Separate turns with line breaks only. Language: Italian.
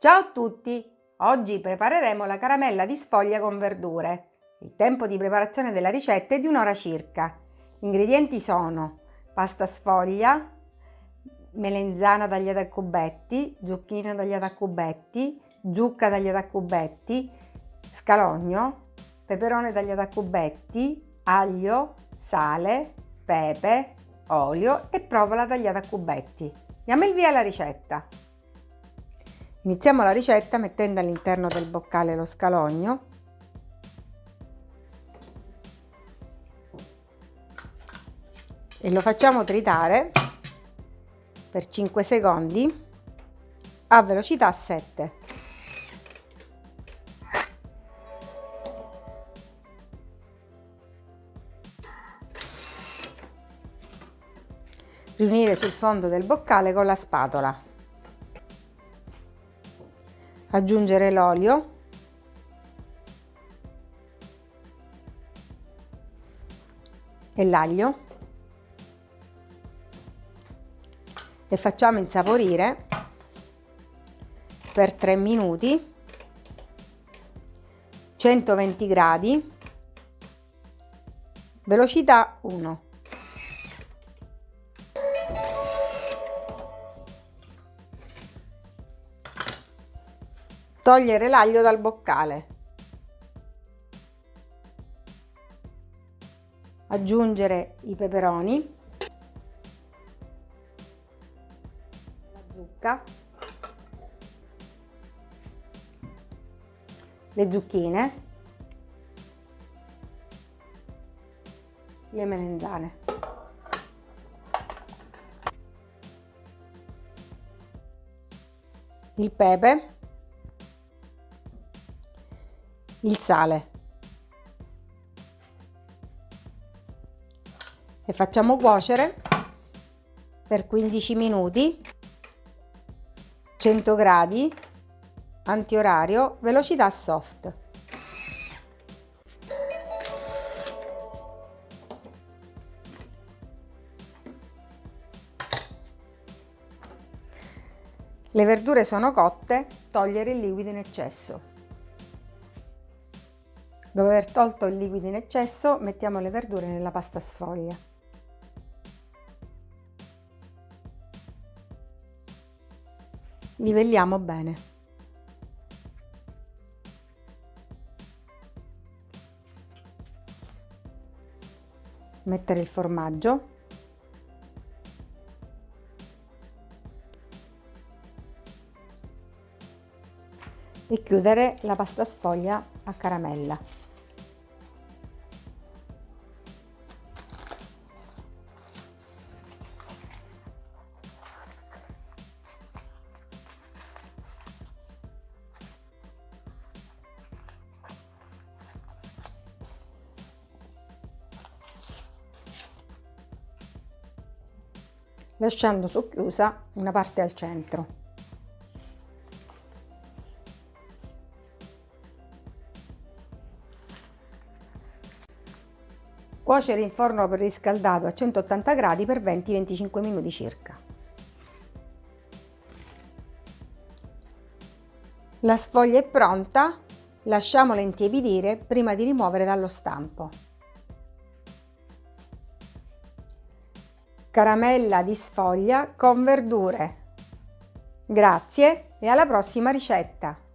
Ciao a tutti! Oggi prepareremo la caramella di sfoglia con verdure. Il tempo di preparazione della ricetta è di un'ora circa. Gli ingredienti sono pasta sfoglia, melenzana tagliata a cubetti, zucchina tagliata a cubetti, zucca tagliata a cubetti, scalogno, peperone tagliato a cubetti, aglio, sale, pepe, olio e provola tagliata a cubetti. Diamo il via alla ricetta. Iniziamo la ricetta mettendo all'interno del boccale lo scalogno e lo facciamo tritare per 5 secondi a velocità 7. Riunire sul fondo del boccale con la spatola. Aggiungere l'olio. E l'aglio. E facciamo insaporire per 3 minuti 120 gradi velocità 1 Togliere l'aglio dal boccale. Aggiungere i peperoni. La zucca. Le zucchine. Le melenzane. Il pepe il sale. E facciamo cuocere per 15 minuti 100 gradi antiorario velocità soft. Le verdure sono cotte togliere il liquido in eccesso Dopo aver tolto il liquido in eccesso mettiamo le verdure nella pasta sfoglia. Livelliamo bene. Mettere il formaggio. E chiudere la pasta sfoglia a caramella. Lasciando socchiusa una parte al centro. Cuocere in forno preriscaldato a 180 gradi per 20-25 minuti circa. La sfoglia è pronta, lasciamola intiepidire prima di rimuovere dallo stampo. Caramella di sfoglia con verdure. Grazie e alla prossima ricetta!